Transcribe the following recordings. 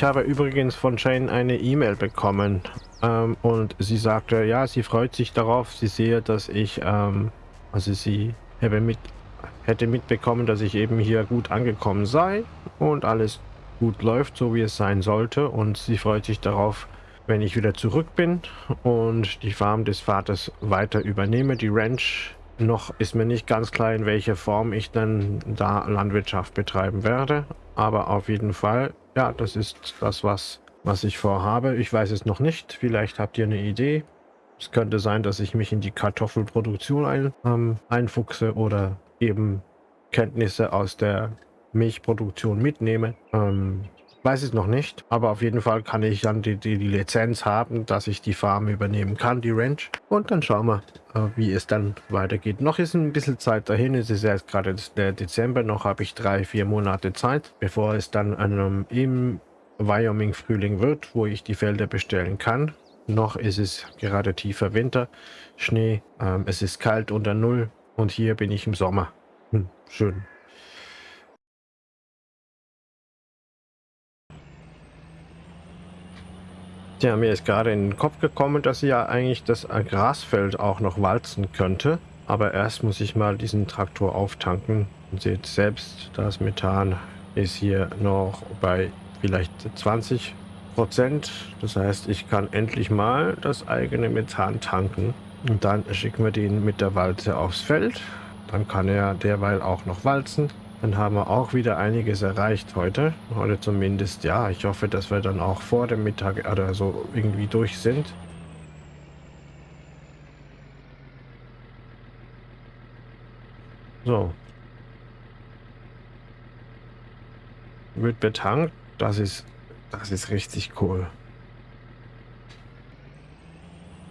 Ich habe übrigens von Jane eine E-Mail bekommen ähm, und sie sagte, ja, sie freut sich darauf. Sie sehe, dass ich, ähm, also sie hätte, mit, hätte mitbekommen, dass ich eben hier gut angekommen sei und alles gut läuft, so wie es sein sollte. Und sie freut sich darauf, wenn ich wieder zurück bin und die Farm des Vaters weiter übernehme, die Ranch. Noch ist mir nicht ganz klar, in welcher Form ich dann da Landwirtschaft betreiben werde. Aber auf jeden Fall, ja, das ist das, was, was ich vorhabe. Ich weiß es noch nicht. Vielleicht habt ihr eine Idee. Es könnte sein, dass ich mich in die Kartoffelproduktion ein, ähm, einfuchse oder eben Kenntnisse aus der Milchproduktion mitnehme. Ähm, weiß es noch nicht, aber auf jeden Fall kann ich dann die, die, die, Lizenz haben, dass ich die Farm übernehmen kann, die Ranch. Und dann schauen wir, äh, wie es dann weitergeht. Noch ist ein bisschen Zeit dahin, es ist erst gerade der Dezember, noch habe ich drei, vier Monate Zeit, bevor es dann einem, im Wyoming-Frühling wird, wo ich die Felder bestellen kann. Noch ist es gerade tiefer Winter, Schnee, ähm, es ist kalt unter Null und hier bin ich im Sommer. Hm, schön. Ja, mir ist gerade in den Kopf gekommen, dass ja eigentlich das Grasfeld auch noch walzen könnte. Aber erst muss ich mal diesen Traktor auftanken. Und seht selbst, das Methan ist hier noch bei vielleicht 20 Prozent. Das heißt, ich kann endlich mal das eigene Methan tanken. Und dann schicken wir den mit der Walze aufs Feld. Dann kann er derweil auch noch walzen. Dann haben wir auch wieder einiges erreicht heute. Heute zumindest, ja. Ich hoffe, dass wir dann auch vor dem Mittag oder so irgendwie durch sind. So. Wird betankt. Das ist, das ist richtig cool.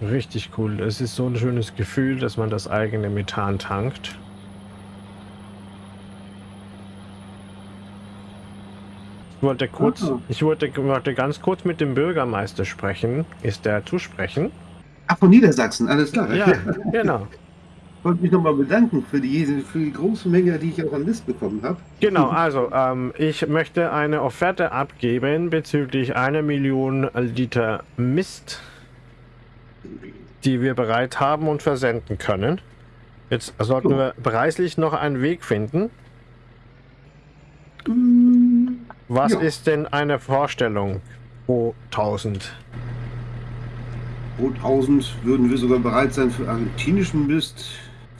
Richtig cool. Es ist so ein schönes Gefühl, dass man das eigene Methan tankt. Ich wollte kurz, oh. ich wollte, wollte ganz kurz mit dem Bürgermeister sprechen. Ist der zu sprechen? Ach, von Niedersachsen, alles klar. Ja, genau. Ich wollte mich nochmal bedanken für die, für die große Menge, die ich auch an List bekommen habe. Genau, also ähm, ich möchte eine Offerte abgeben bezüglich einer Million Liter Mist, die wir bereit haben und versenden können. Jetzt sollten wir preislich noch einen Weg finden. Mm. Was ja. ist denn eine Vorstellung pro 1000? Pro 1000 würden wir sogar bereit sein für argentinischen Mist.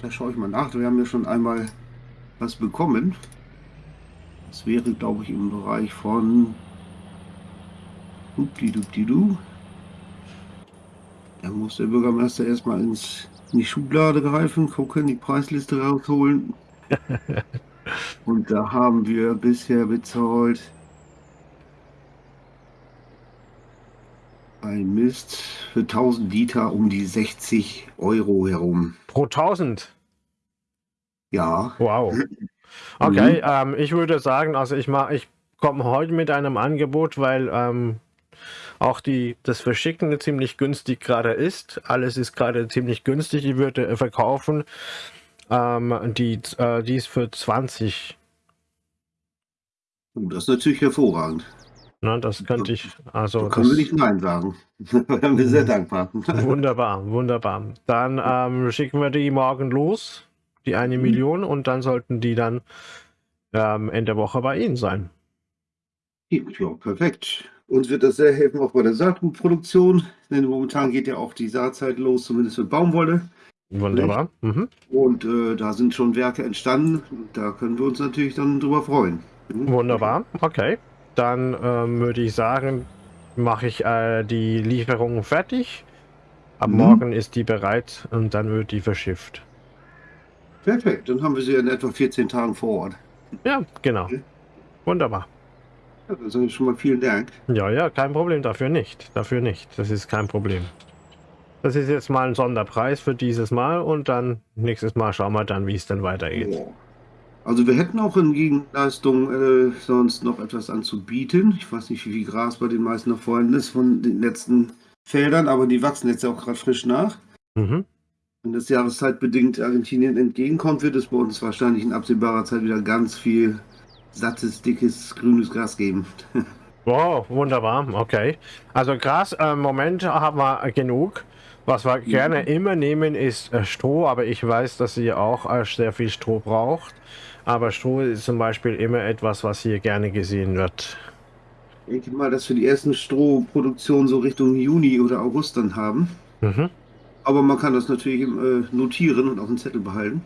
Da schaue ich mal nach. Wir haben ja schon einmal was bekommen. Das wäre, glaube ich, im Bereich von Updi-Dupdi-Du. Da muss der Bürgermeister erstmal ins, in die Schublade greifen, gucken, die Preisliste rausholen. Und da haben wir bisher bezahlt Ein Mist für 1000 Liter um die 60 Euro herum. Pro 1000? Ja. Wow. Okay, mhm. ähm, ich würde sagen, also ich mache, ich komme heute mit einem Angebot, weil ähm, auch die, das Verschicken ziemlich günstig gerade ist. Alles ist gerade ziemlich günstig. Ich würde verkaufen ähm, die, äh, die ist für 20. Das ist natürlich hervorragend. Na, das könnte ich, also. Da können wir nicht Nein sagen. da wären wir sehr dankbar. Wunderbar, wunderbar. Dann ähm, schicken wir die morgen los, die eine mhm. Million, und dann sollten die dann ähm, Ende Woche bei Ihnen sein. Ja, perfekt. Uns wird das sehr helfen, auch bei der Saatgutproduktion, denn momentan geht ja auch die Saatzeit los, zumindest für Baumwolle. Wunderbar. Mhm. Und äh, da sind schon Werke entstanden. Da können wir uns natürlich dann drüber freuen. Mhm. Wunderbar, okay dann ähm, würde ich sagen, mache ich äh, die Lieferung fertig. Ab mhm. morgen ist die bereit und dann wird die verschifft. Perfekt, dann haben wir sie in etwa 14 Tagen vor Ort. Ja, genau. Okay. Wunderbar. Ja, dann schon mal vielen Dank. Ja, ja, kein Problem, dafür nicht. Dafür nicht. Das ist kein Problem. Das ist jetzt mal ein Sonderpreis für dieses Mal und dann nächstes Mal schauen wir dann, wie es dann weitergeht. Ja. Also wir hätten auch in Gegenleistung äh, sonst noch etwas anzubieten. Ich weiß nicht, wie viel Gras bei den meisten noch vorhanden ist von den letzten Feldern, aber die wachsen jetzt ja auch gerade frisch nach. Mhm. Wenn das jahreszeitbedingt Argentinien entgegenkommt, wird es bei uns wahrscheinlich in absehbarer Zeit wieder ganz viel sattes, dickes, grünes Gras geben. Wow, wunderbar, okay. Also Gras, im äh, Moment haben wir genug. Was wir mhm. gerne immer nehmen, ist äh, Stroh, aber ich weiß, dass ihr auch äh, sehr viel Stroh braucht. Aber Stroh ist zum Beispiel immer etwas, was hier gerne gesehen wird. Ich denke mal, dass wir die ersten Strohproduktionen so Richtung Juni oder August dann haben. Mhm. Aber man kann das natürlich äh, notieren und auf dem Zettel behalten.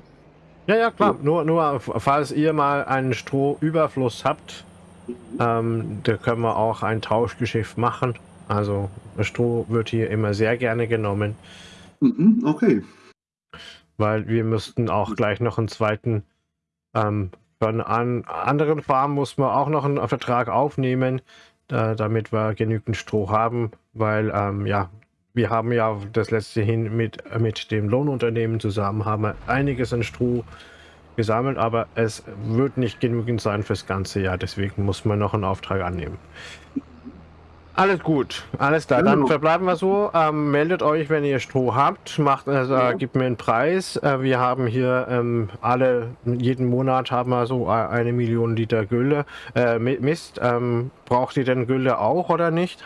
Ja, ja, klar. Ja. Nur, nur, falls ihr mal einen Strohüberfluss habt, mhm. ähm, da können wir auch ein Tauschgeschäft machen. Also Stroh wird hier immer sehr gerne genommen. Mhm, okay. Weil wir müssten auch gleich noch einen zweiten, ähm, von an anderen Farmen muss man auch noch einen Vertrag aufnehmen, äh, damit wir genügend Stroh haben, weil ähm, ja, wir haben ja das letzte hin mit, mit dem Lohnunternehmen zusammen, haben wir einiges an Stroh gesammelt, aber es wird nicht genügend sein fürs ganze Jahr, deswegen muss man noch einen Auftrag annehmen. Alles gut, alles klar. Dann genau. verbleiben wir so. Ähm, meldet euch, wenn ihr Stroh habt. Macht, also, ja. Gebt mir einen Preis. Äh, wir haben hier ähm, alle, jeden Monat haben wir so eine Million Liter Gülle. Äh, Mist, ähm, braucht ihr denn Gülle auch oder nicht?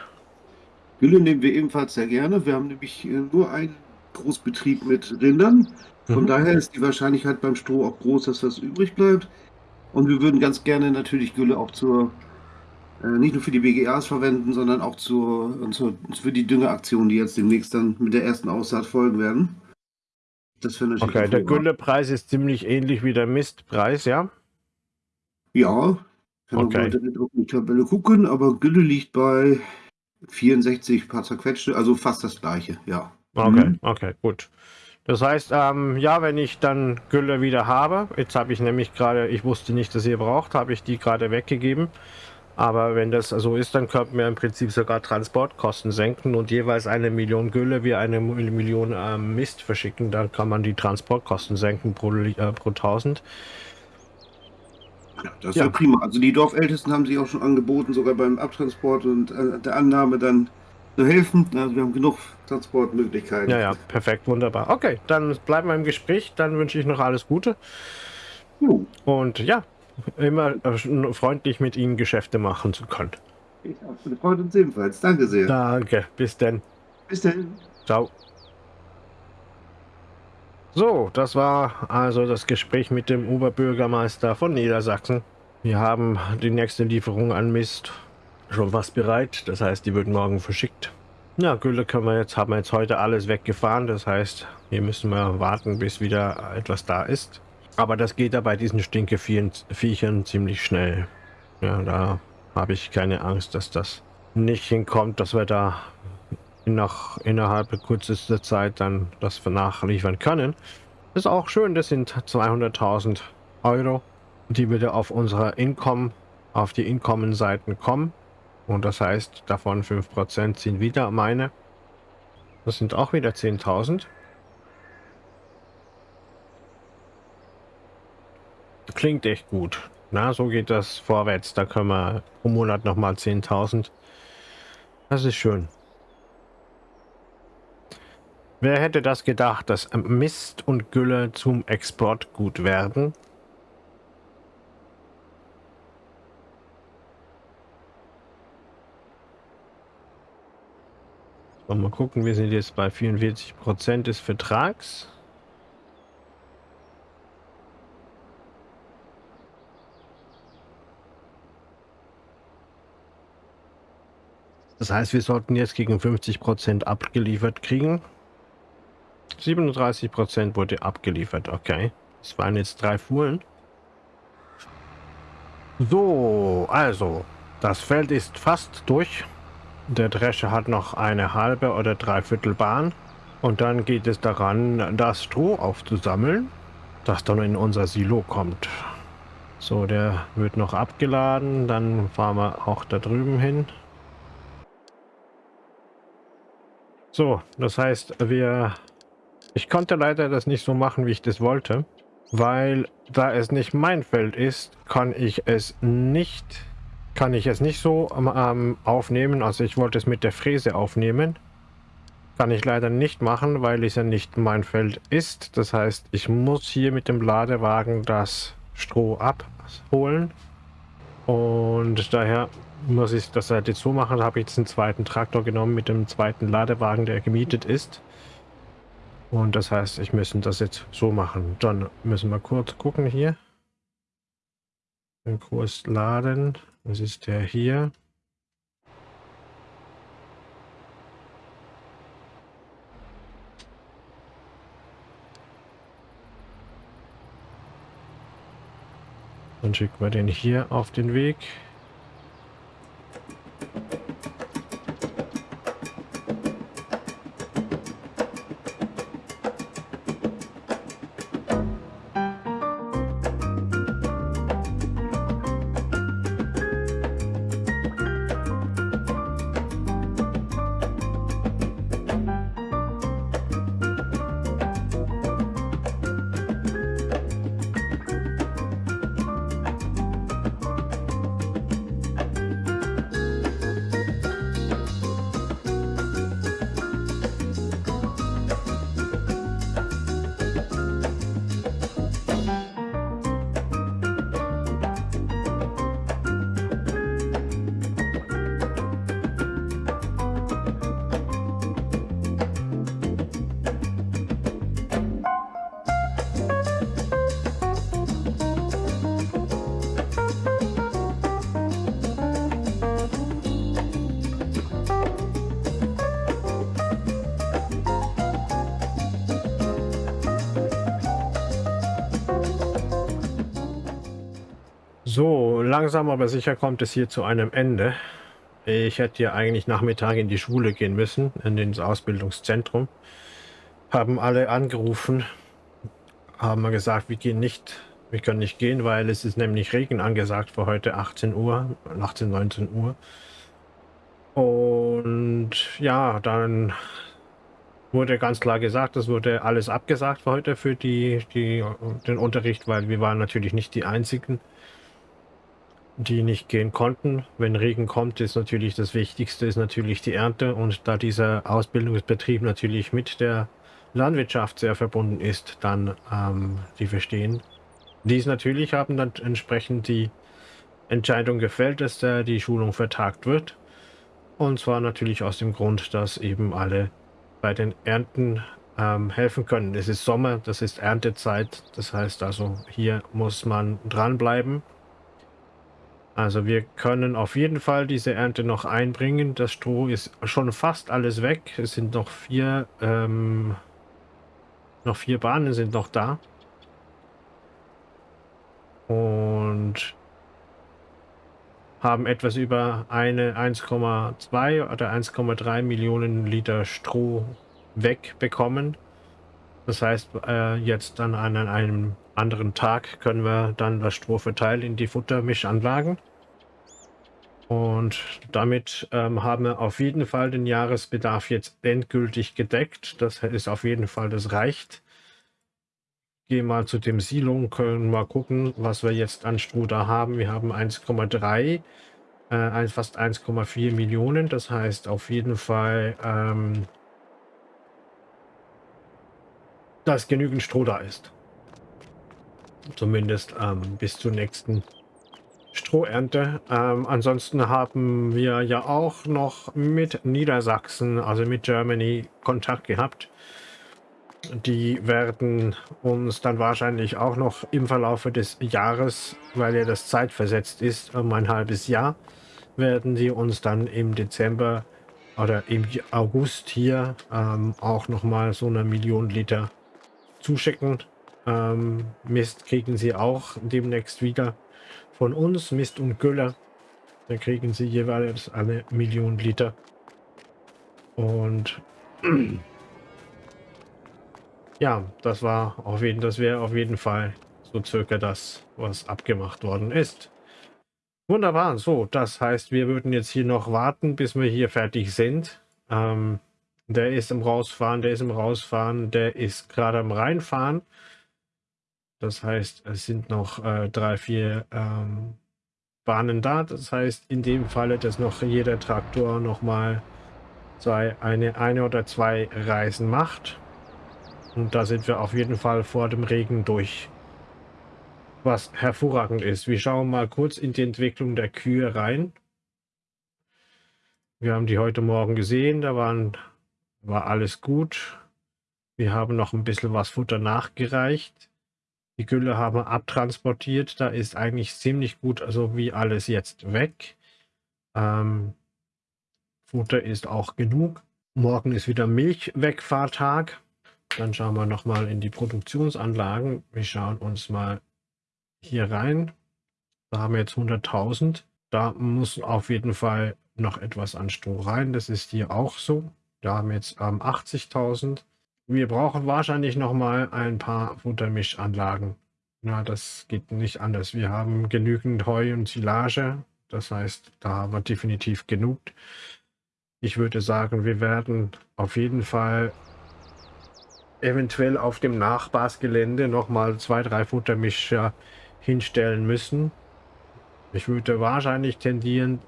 Gülle nehmen wir ebenfalls sehr gerne. Wir haben nämlich äh, nur einen Großbetrieb mit Rindern. Von mhm. daher ist die Wahrscheinlichkeit beim Stroh auch groß, dass was übrig bleibt. Und wir würden ganz gerne natürlich Gülle auch zur äh, nicht nur für die BGAs verwenden, sondern auch zur, zur, für die Düngeaktion, die jetzt demnächst dann mit der ersten Aussaat folgen werden. Das natürlich okay, der Güllepreis ist ziemlich ähnlich wie der Mistpreis, ja? Ja, kann okay. man auf die Tabelle gucken, aber Gülle liegt bei 64 paar zerquetschte, also fast das gleiche, ja. Okay, mhm. okay, gut. Das heißt, ähm, ja, wenn ich dann Gülle wieder habe, jetzt habe ich nämlich gerade, ich wusste nicht, dass ihr braucht, habe ich die gerade weggegeben. Aber wenn das so ist, dann könnten wir im Prinzip sogar Transportkosten senken und jeweils eine Million Gülle wie eine Million äh, Mist verschicken. Dann kann man die Transportkosten senken pro, äh, pro 1000. Ja, das ist ja. ja. prima. Also die Dorfältesten haben sich auch schon angeboten, sogar beim Abtransport und äh, der Annahme dann zu helfen. Also wir haben genug Transportmöglichkeiten. Ja, ja, perfekt, wunderbar. Okay, dann bleiben wir im Gespräch. Dann wünsche ich noch alles Gute. Uh. Und ja, immer äh, freundlich mit Ihnen Geschäfte machen zu können. Ja, freut uns ebenfalls. Danke sehr. Danke. Bis denn. Bis denn. Ciao. So, das war also das Gespräch mit dem Oberbürgermeister von Niedersachsen. Wir haben die nächste Lieferung an Mist schon fast bereit. Das heißt, die wird morgen verschickt. Ja, Gülle können wir jetzt, haben wir jetzt heute alles weggefahren. Das heißt, hier müssen wir warten, bis wieder etwas da ist. Aber das geht ja bei diesen Stinkeviechern ziemlich schnell. Ja, da habe ich keine Angst, dass das nicht hinkommt, dass wir da noch innerhalb kürzester Zeit dann das nachliefern können. Ist auch schön, das sind 200.000 Euro, die wieder auf unserer Income, auf die Income-Seiten kommen. Und das heißt, davon 5% sind wieder meine. Das sind auch wieder 10.000. klingt echt gut. Na, so geht das vorwärts. Da können wir pro Monat nochmal 10.000. Das ist schön. Wer hätte das gedacht, dass Mist und Gülle zum Export gut werden? Mal gucken, wir sind jetzt bei 44% des Vertrags. Das heißt, wir sollten jetzt gegen 50% abgeliefert kriegen. 37% wurde abgeliefert, okay. Das waren jetzt drei Fuhren. So, also, das Feld ist fast durch. Der Drescher hat noch eine halbe oder dreiviertel Bahn. Und dann geht es daran, das Stroh aufzusammeln, das dann in unser Silo kommt. So, der wird noch abgeladen. Dann fahren wir auch da drüben hin. So, das heißt, wir... Ich konnte leider das nicht so machen, wie ich das wollte, weil da es nicht mein Feld ist, kann ich es nicht kann ich es nicht so ähm, aufnehmen. Also ich wollte es mit der Fräse aufnehmen. Kann ich leider nicht machen, weil es ja nicht mein Feld ist. Das heißt, ich muss hier mit dem Ladewagen das Stroh abholen. Und daher muss ich das halt jetzt so machen, habe ich jetzt einen zweiten Traktor genommen mit dem zweiten Ladewagen, der gemietet ist. Und das heißt, ich müssen das jetzt so machen. Dann müssen wir kurz gucken hier. Den Kurs laden. Das ist der hier. Dann schicken wir den hier auf den Weg. Thank you. So, langsam aber sicher kommt es hier zu einem Ende. Ich hätte ja eigentlich Nachmittag in die Schule gehen müssen, in das Ausbildungszentrum. Haben alle angerufen, haben gesagt, wir gehen nicht, wir können nicht gehen, weil es ist nämlich Regen angesagt für heute 18 Uhr, 18, 19 Uhr. Und ja, dann wurde ganz klar gesagt, es wurde alles abgesagt für heute für die, die, den Unterricht, weil wir waren natürlich nicht die Einzigen die nicht gehen konnten. Wenn Regen kommt, ist natürlich das Wichtigste, ist natürlich die Ernte. Und da dieser Ausbildungsbetrieb natürlich mit der Landwirtschaft sehr verbunden ist, dann ähm, die verstehen. Dies natürlich haben dann entsprechend die Entscheidung gefällt, dass da die Schulung vertagt wird. Und zwar natürlich aus dem Grund, dass eben alle bei den Ernten ähm, helfen können. Es ist Sommer, das ist Erntezeit. Das heißt also, hier muss man dranbleiben. Also wir können auf jeden Fall diese Ernte noch einbringen. Das Stroh ist schon fast alles weg. Es sind noch vier, ähm, noch vier Bahnen sind noch da. Und haben etwas über eine 1,2 oder 1,3 Millionen Liter Stroh wegbekommen. Das heißt, äh, jetzt dann an einem anderen Tag können wir dann das Stroh verteilen in die Futtermischanlagen. Und damit ähm, haben wir auf jeden Fall den Jahresbedarf jetzt endgültig gedeckt. Das ist auf jeden Fall, das reicht. Gehen mal zu dem Silo und können mal gucken, was wir jetzt an da haben. Wir haben 1,3, äh, fast 1,4 Millionen. Das heißt auf jeden Fall, ähm, dass genügend Stroh da ist. Zumindest ähm, bis zur nächsten Strohernte. Ähm, ansonsten haben wir ja auch noch mit Niedersachsen, also mit Germany, Kontakt gehabt. Die werden uns dann wahrscheinlich auch noch im Verlauf des Jahres, weil ja das zeitversetzt ist, um ein halbes Jahr, werden sie uns dann im Dezember oder im August hier ähm, auch nochmal so eine Million Liter zuschicken. Ähm, Mist kriegen sie auch demnächst wieder von uns, Mist und Gülle. Da kriegen sie jeweils eine Million Liter. Und ja, das war auf jeden, das wäre auf jeden Fall so circa das, was abgemacht worden ist. Wunderbar, so, das heißt, wir würden jetzt hier noch warten, bis wir hier fertig sind. Ähm, der ist im Rausfahren, der ist im Rausfahren, der ist gerade am Reinfahren. Das heißt, es sind noch äh, drei, vier ähm, Bahnen da. Das heißt, in dem Falle, dass noch jeder Traktor nochmal zwei, eine, eine oder zwei Reisen macht. Und da sind wir auf jeden Fall vor dem Regen durch. Was hervorragend ist. Wir schauen mal kurz in die Entwicklung der Kühe rein. Wir haben die heute Morgen gesehen, da waren, war alles gut. Wir haben noch ein bisschen was Futter nachgereicht. Die Gülle haben wir abtransportiert. Da ist eigentlich ziemlich gut, also wie alles jetzt weg. Ähm, Futter ist auch genug. Morgen ist wieder Milchwegfahrtag. Dann schauen wir nochmal in die Produktionsanlagen. Wir schauen uns mal hier rein. Da haben wir jetzt 100.000. Da muss auf jeden Fall noch etwas an Stroh rein. Das ist hier auch so. Da haben wir jetzt ähm, 80.000. Wir brauchen wahrscheinlich nochmal ein paar Futtermischanlagen. Na, das geht nicht anders. Wir haben genügend Heu und Silage. Das heißt, da haben wir definitiv genug. Ich würde sagen, wir werden auf jeden Fall eventuell auf dem Nachbarsgelände nochmal zwei, drei Futtermischer hinstellen müssen. Ich würde wahrscheinlich tendieren,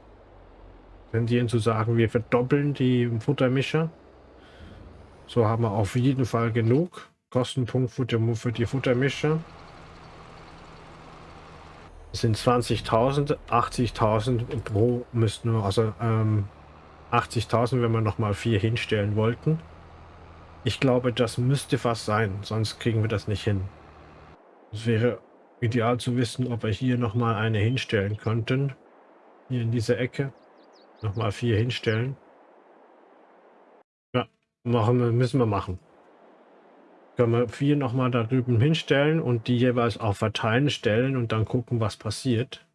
tendieren zu sagen, wir verdoppeln die Futtermischer. So haben wir auf jeden Fall genug Kostenpunkt für die, Futtermischer. Das sind 20.000, 80.000 pro müssten wir, also ähm, 80.000, wenn wir noch mal vier hinstellen wollten. Ich glaube, das müsste fast sein, sonst kriegen wir das nicht hin. Es wäre ideal zu wissen, ob wir hier noch mal eine hinstellen könnten. Hier in dieser Ecke. Noch mal vier hinstellen. Machen müssen wir machen. Können wir vier noch mal da drüben hinstellen und die jeweils auf Verteilen stellen und dann gucken, was passiert.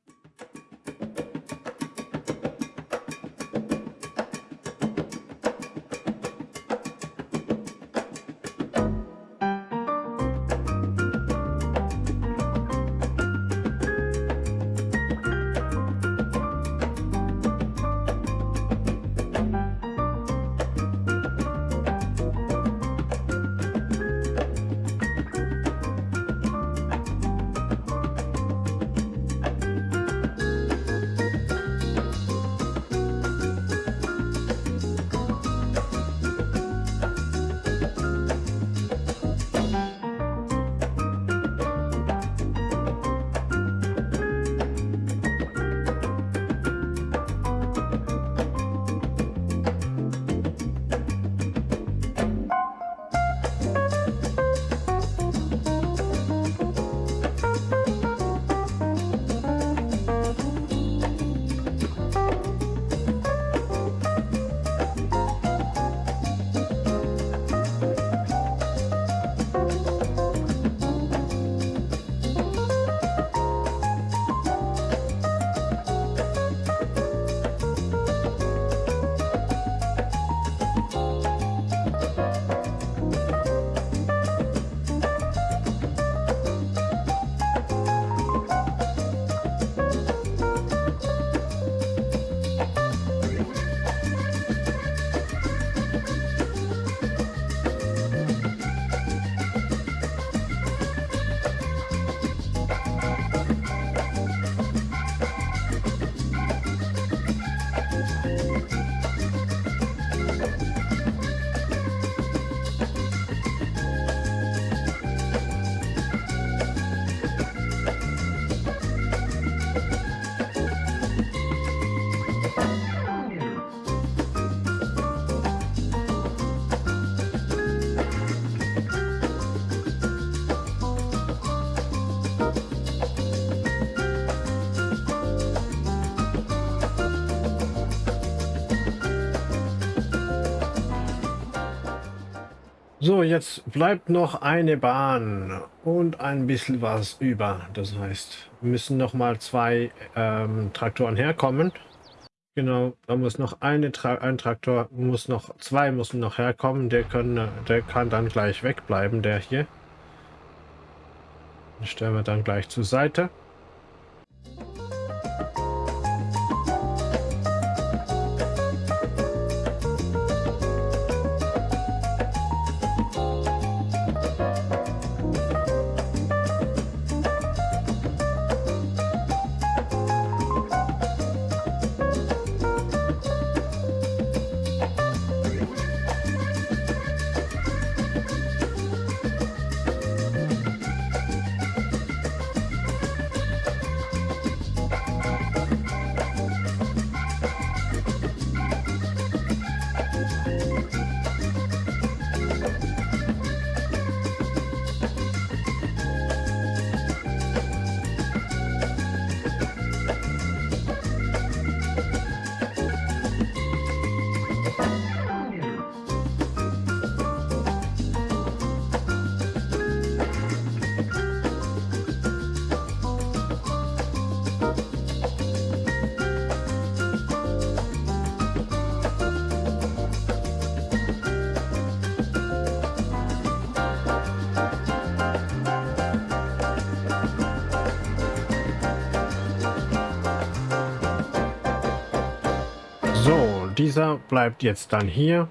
So, jetzt bleibt noch eine Bahn und ein bisschen was über. Das heißt, müssen noch mal zwei ähm, Traktoren herkommen. Genau, da muss noch eine Tra ein Traktor, muss noch zwei müssen noch herkommen. Der, können, der kann dann gleich wegbleiben, der hier. Den stellen wir dann gleich zur Seite. Dieser bleibt jetzt dann hier.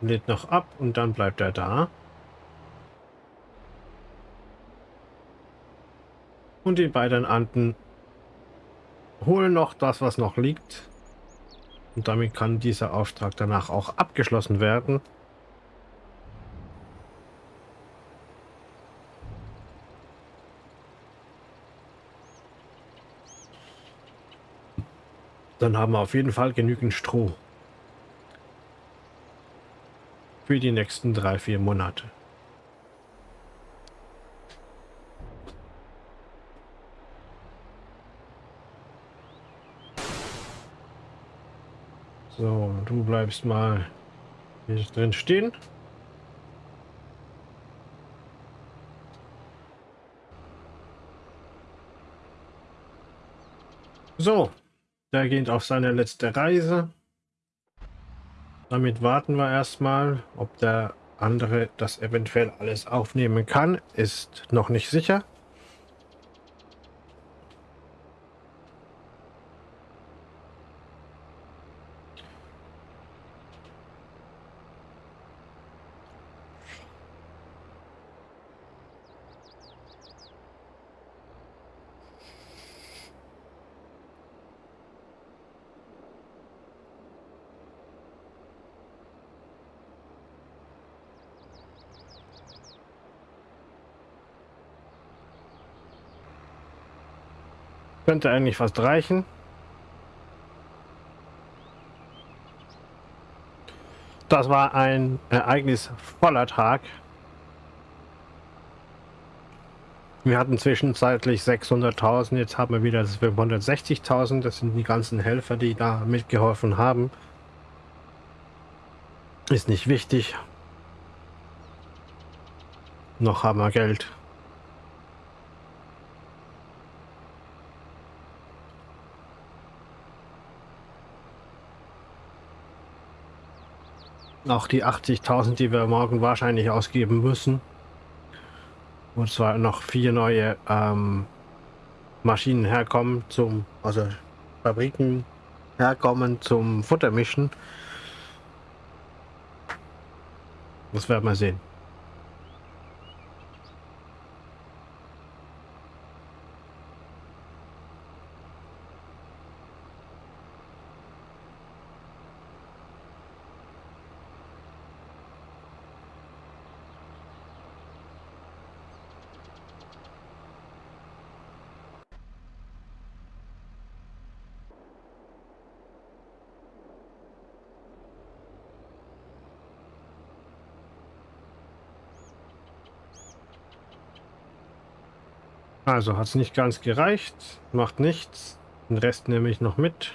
Lädt noch ab und dann bleibt er da. Und die beiden Anden holen noch das, was noch liegt. Und damit kann dieser Auftrag danach auch abgeschlossen werden. Dann haben wir auf jeden Fall genügend Stroh. Für die nächsten drei, vier Monate. So, du bleibst mal hier drin stehen. So, der geht auf seine letzte Reise. Damit warten wir erstmal, ob der andere das eventuell alles aufnehmen kann. Ist noch nicht sicher. Könnte eigentlich fast reichen. Das war ein ereignisvoller Tag. Wir hatten zwischenzeitlich 600.000, jetzt haben wir wieder 560.000. Das sind die ganzen Helfer, die da mitgeholfen haben. Ist nicht wichtig. Noch haben wir Geld. Auch die 80.000, die wir morgen wahrscheinlich ausgeben müssen. Und zwar noch vier neue ähm, Maschinen herkommen zum, also Fabriken herkommen zum Futtermischen. Das werden wir sehen. Also hat es nicht ganz gereicht, macht nichts. Den Rest nehme ich noch mit.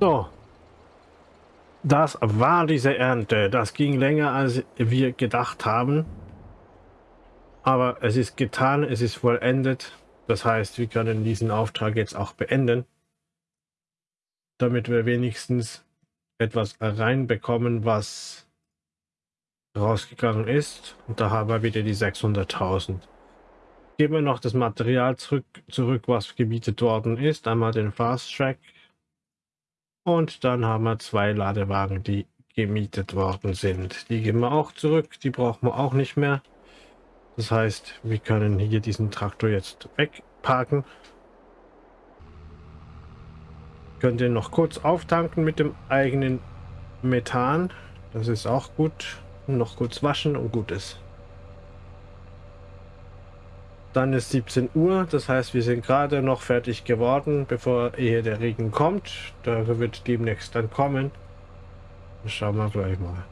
So. Das war diese Ernte. Das ging länger, als wir gedacht haben. Aber es ist getan, es ist vollendet. Das heißt, wir können diesen Auftrag jetzt auch beenden. Damit wir wenigstens etwas reinbekommen, was rausgegangen ist. Und da haben wir wieder die 600.000. Geben wir noch das Material zurück, zurück, was gebietet worden ist. Einmal den Fast Track und dann haben wir zwei Ladewagen, die gemietet worden sind. Die geben wir auch zurück, die brauchen wir auch nicht mehr. Das heißt, wir können hier diesen Traktor jetzt wegparken. Können den noch kurz auftanken mit dem eigenen Methan. Das ist auch gut. Noch kurz waschen und gut ist. Dann ist 17 Uhr, das heißt, wir sind gerade noch fertig geworden, bevor ehe der Regen kommt. Da wird demnächst dann kommen. Schauen wir gleich mal.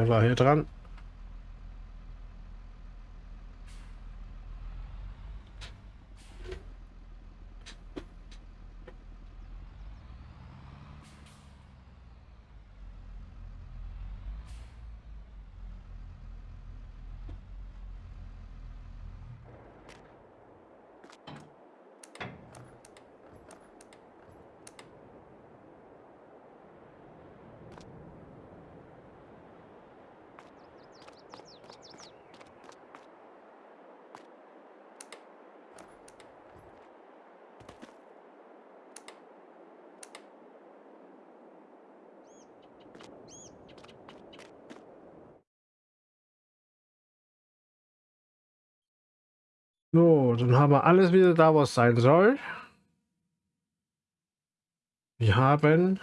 Der war hier dran. So, dann haben wir alles wieder da, was sein soll. Wir haben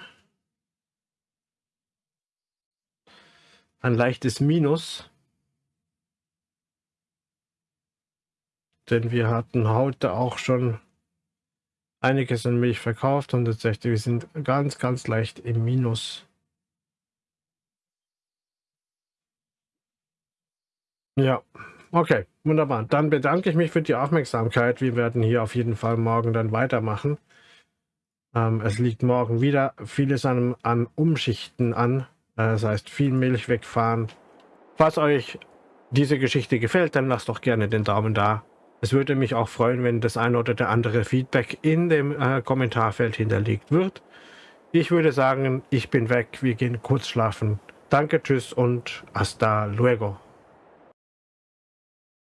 ein leichtes Minus. Denn wir hatten heute auch schon einiges an Milch verkauft und tatsächlich, wir sind ganz, ganz leicht im Minus. Ja. Okay, wunderbar. Dann bedanke ich mich für die Aufmerksamkeit. Wir werden hier auf jeden Fall morgen dann weitermachen. Ähm, es liegt morgen wieder vieles an, an Umschichten an. Äh, das heißt, viel Milch wegfahren. Falls euch diese Geschichte gefällt, dann lasst doch gerne den Daumen da. Es würde mich auch freuen, wenn das eine oder der andere Feedback in dem äh, Kommentarfeld hinterlegt wird. Ich würde sagen, ich bin weg. Wir gehen kurz schlafen. Danke, tschüss und hasta luego.